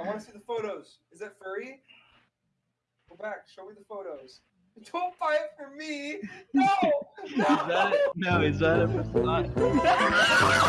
I want to see the photos. Is that furry? Go back. Show me the photos. Don't buy it for me. No. Is that, no, is that a?